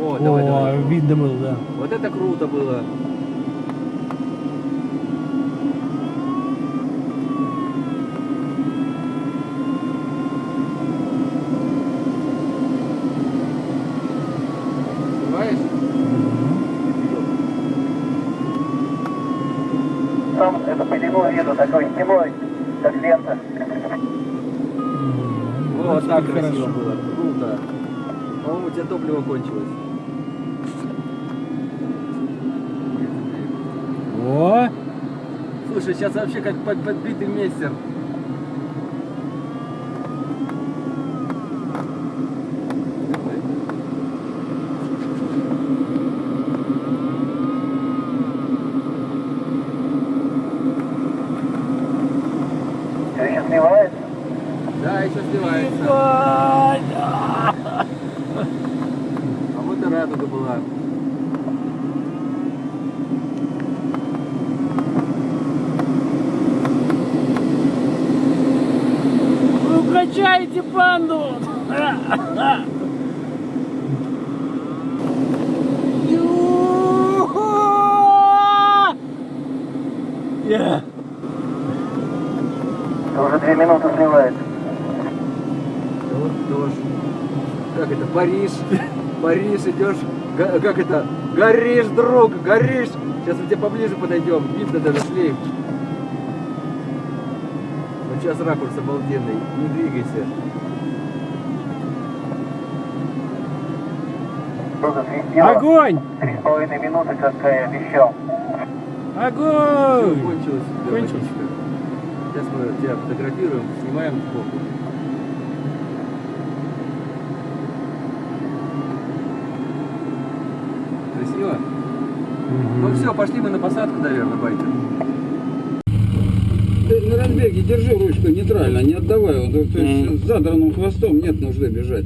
О, давай, О, давай. видно было, да. Вот это круто было. Сам эту пелену вижу, такой зимой, как лента. Вот так красиво было. Круто. По-моему, у тебя топливо кончилось. О, Слушай, сейчас вообще как под- подбитый мейстер. Все еще сливается. Да, еще сливается. Ай, А вот и радуга была. Вы укачаете панду! Я. Уже две минуты сливается. Вот тоже. Как это? Париж. Париж идешь. Как это? Горишь, друг, горишь. Сейчас мы тебе поближе подойдем. Видно даже шлейф. Сейчас ракурс обалденный. Не двигайся. Огонь! Три с половиной минуты, как я обещал. Огонь! кончилось. Кончилось. Сейчас мы тебя фотографируем, снимаем сбоку. Красиво? Ну все, пошли мы на посадку, наверное, байкер. Разбеге держи ручку нейтрально, не отдавай. Он, то есть с задранным хвостом нет нужды бежать.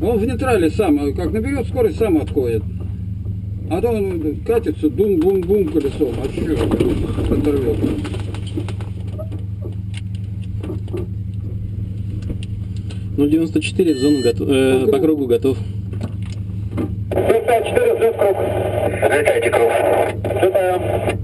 Он в нейтрале сам, как наберет скорость, сам отходит. А то он катится, бум-бум-бум колесом, а что оторвет. Ну, 94 в зону готов, э, по кругу готов. 54 взлет круг. Взлетайте круг. Взлетаем.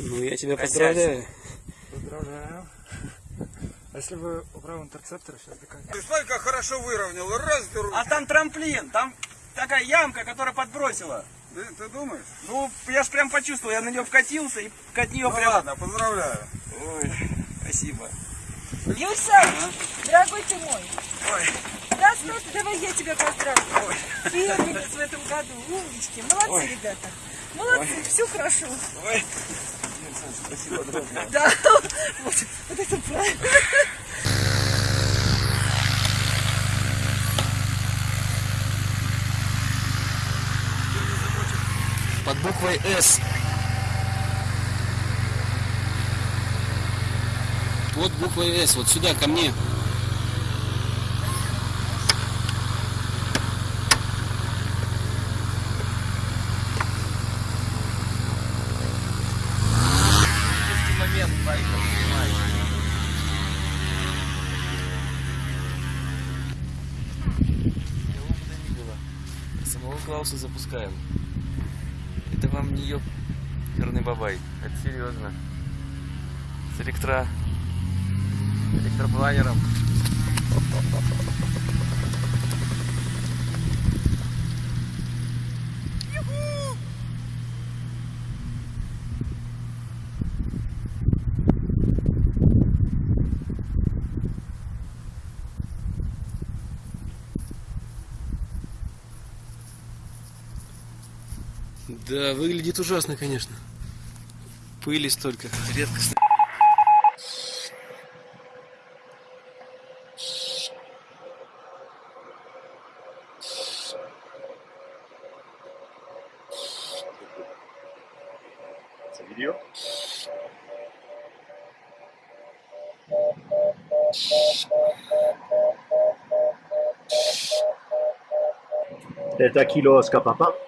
Ну, я тебя поздравляю. Поздравляю. А если вы убрал интерцептор, сейчас докатите. Ты смотри, как хорошо выровнял. Раз ты А там трамплин, там такая ямка, которая подбросила. Ты, ты думаешь? Ну, я ж прям почувствовал, я на нее вкатился и от нее Ну прям... ладно, поздравляю. Ой, спасибо. Юся, дорогой ты мой. Да, стой, ты, давай я тебя поздравлю. Первенец в этом году. Умнички. Молодцы, ребята. Молодцы, все хорошо. Ой. Да, вот, вот это правильно. Под буквой «С». Вот буквой «С», вот сюда, ко мне. Клауса запускаем. Это вам не ёб... Черный бабай. Это серьезно. С электро... электропланером. Да, выглядит ужасно, конечно. Пыли столько, редкостно. Delta Kilo Oscar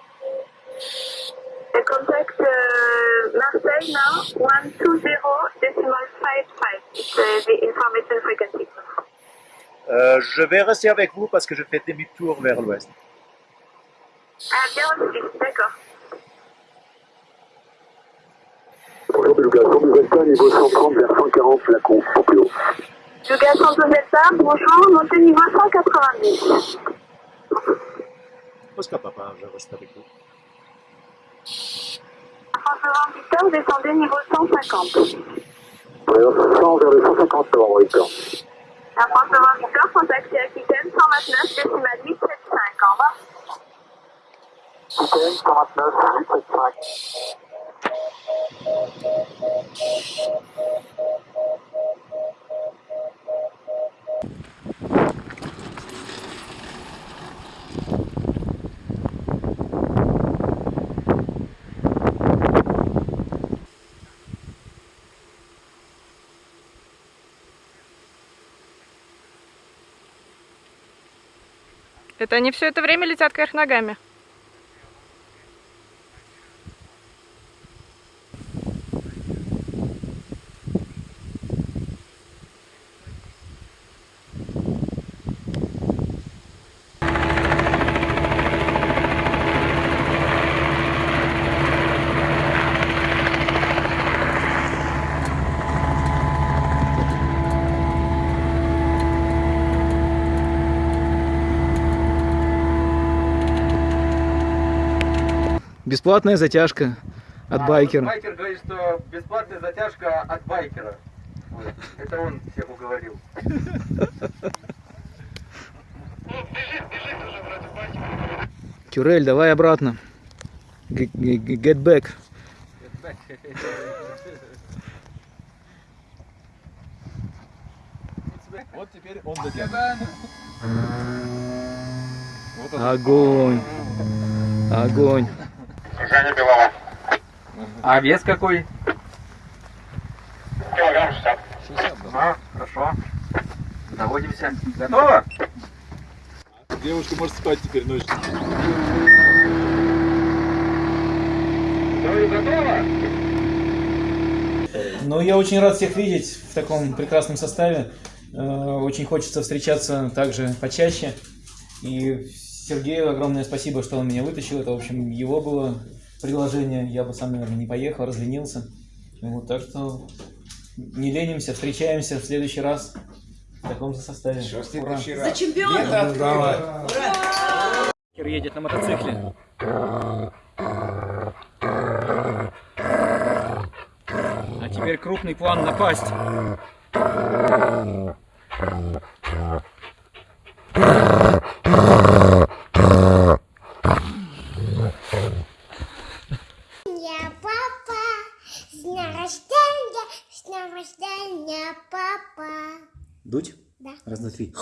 the information frequency. Euh, je vais rester avec vous parce que je fais demi-tour vers l'ouest. Ah, bien reçu, d'accord. Bonjour, Délégation Delta, niveau 130 vers 140, Flacon, au plus haut. Jugas Santos Delta, bonjour, montez niveau 190. Oscar Papa, je reste avec vous. François Victor, descendez niveau 150. Voyons 100 vers le 150 novembre, Victor. La François Victor, contactez Aquitaine 129, décimal 875. Au revoir. Aquitaine 129, 875. Это они все это время летят кверх ногами? Бесплатная затяжка от А байкера. вот Байкер говорит, что бесплатная затяжка от байкера. Вот. Это он всех уговорил. Кюрель, давай обратно. Get back. Вот теперь он дотянет. Огонь. Огонь. А вес какой? Килограмм 60. А, хорошо. Заводимся. Готово? Девушка может спать теперь ночью. Говорю, готово? Ну, я очень рад всех видеть в таком прекрасном составе. Э, Очень хочется встречаться также почаще. И Сергею огромное спасибо, что он меня вытащил. Это, в общем, его было предложение. Я бы сам, наверное, не поехал, разленился. Вот, так что не ленимся, встречаемся в следующий раз в таком же составе. Ура. За чемпиона! едет на мотоцикле. А теперь крупный план напасть. Дуть? Да. Раз, два, три.